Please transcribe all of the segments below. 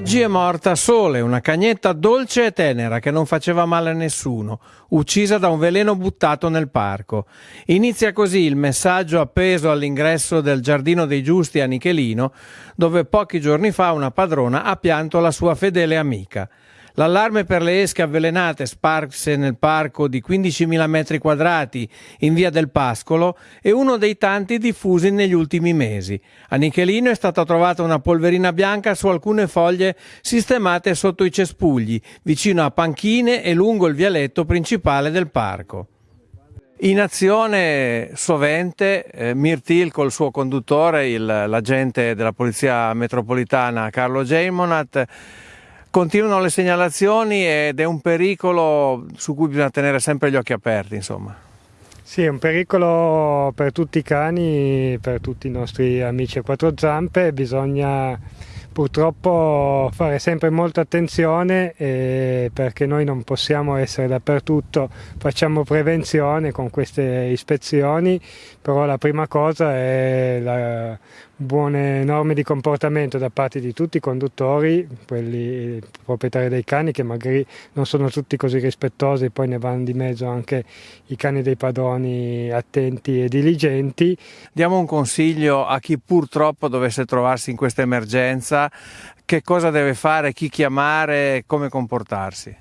Oggi è morta Sole, una cagnetta dolce e tenera che non faceva male a nessuno, uccisa da un veleno buttato nel parco. Inizia così il messaggio appeso all'ingresso del Giardino dei Giusti a Nichelino, dove pochi giorni fa una padrona ha pianto la sua fedele amica. L'allarme per le esche avvelenate sparse nel parco di 15.000 metri quadrati in via del Pascolo è uno dei tanti diffusi negli ultimi mesi. A Nichelino è stata trovata una polverina bianca su alcune foglie sistemate sotto i cespugli, vicino a panchine e lungo il vialetto principale del parco. In azione sovente eh, Mirtil col suo conduttore, l'agente della Polizia Metropolitana Carlo Geimonat, Continuano le segnalazioni ed è un pericolo su cui bisogna tenere sempre gli occhi aperti. Insomma. Sì, è un pericolo per tutti i cani, per tutti i nostri amici a quattro zampe, bisogna purtroppo fare sempre molta attenzione eh, perché noi non possiamo essere dappertutto, facciamo prevenzione con queste ispezioni, però la prima cosa è la buone norme di comportamento da parte di tutti i conduttori, quelli proprietari dei cani che magari non sono tutti così rispettosi, poi ne vanno di mezzo anche i cani dei padroni attenti e diligenti. Diamo un consiglio a chi purtroppo dovesse trovarsi in questa emergenza, che cosa deve fare, chi chiamare, come comportarsi.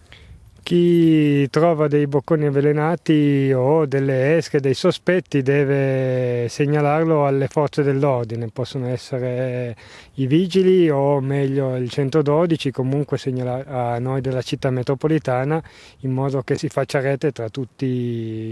Chi trova dei bocconi avvelenati o delle esche, dei sospetti, deve segnalarlo alle forze dell'ordine, possono essere i vigili o meglio il 112, comunque segnalare a noi della città metropolitana in modo che si faccia rete tra tutti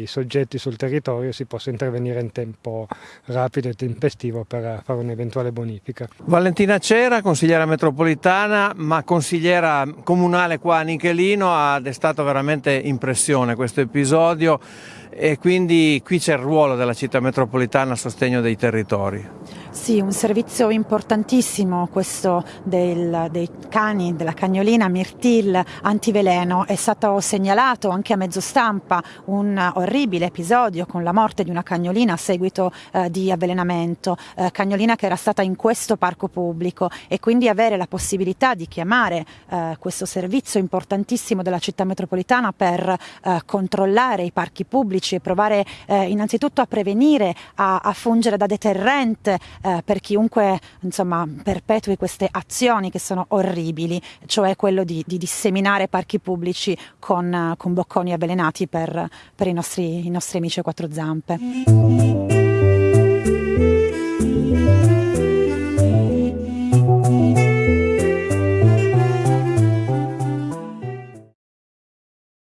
i soggetti sul territorio e si possa intervenire in tempo rapido e tempestivo per fare un'eventuale bonifica. Valentina Cera, consigliera metropolitana, ma consigliera comunale qua a Nichelino, ha destato stato veramente impressione questo episodio e quindi qui c'è il ruolo della città metropolitana a sostegno dei territori. Sì, un servizio importantissimo questo del, dei cani, della cagnolina Mirtil antiveleno. È stato segnalato anche a mezzo stampa un orribile episodio con la morte di una cagnolina a seguito eh, di avvelenamento, eh, cagnolina che era stata in questo parco pubblico e quindi avere la possibilità di chiamare eh, questo servizio importantissimo della città metropolitana per eh, controllare i parchi pubblici e provare eh, innanzitutto a prevenire, a, a fungere da deterrente eh, per chiunque insomma, perpetui queste azioni che sono orribili, cioè quello di, di disseminare parchi pubblici con, con bocconi avvelenati per, per i, nostri, i nostri amici a quattro zampe.